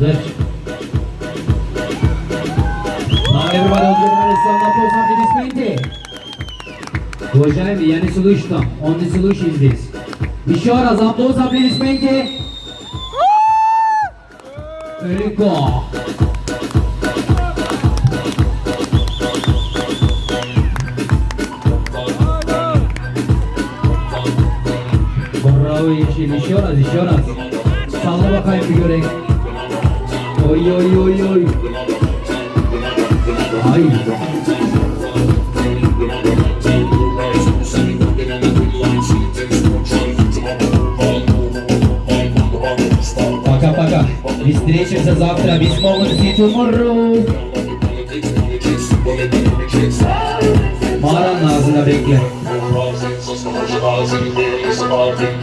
Mozart. Now everybody will give a round of applause for this painting. Уважаемый, я не слышу там, он не слышит здесь. Еще раз аплодисменты, аплодисменты. Легко. Bakayım bir göreyim. Oy oy oy oy. Ay. Пока-пока. И встретимся завтра. Без молодости tomorrow. Mağaranın ağzına bekle.